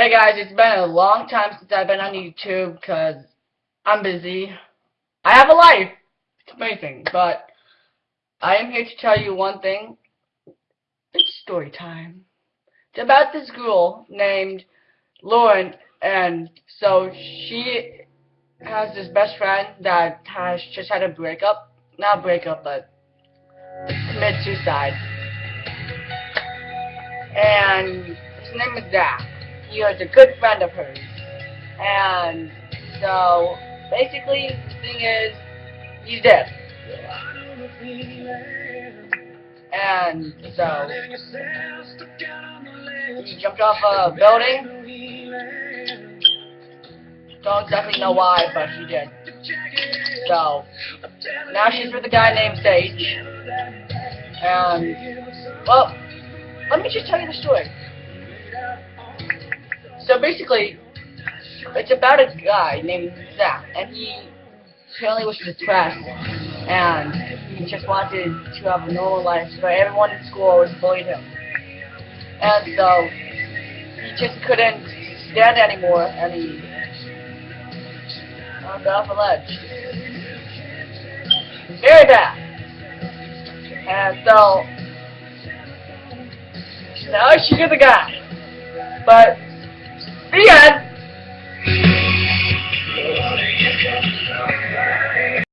Hey guys, it's been a long time since I've been on YouTube because I'm busy. I have a life. It's amazing, but I am here to tell you one thing. It's story time. It's about this girl named Lauren, and so she has this best friend that has just had a breakup. Not breakup, but commit suicide. And his name is Zach he was a good friend of hers. And so, basically, the thing is, he's dead. And so, he jumped off a building. Don't exactly know why, but he did. So, now she's with a guy named Sage. And, well, let me just tell you the story. Basically, it's about a guy named Zach, and he apparently was depressed, and he just wanted to have a normal life, but everyone in school always bullied him. And so, he just couldn't stand anymore, and he uh, got off a ledge. Very bad. And so, now she's the guy. But the end.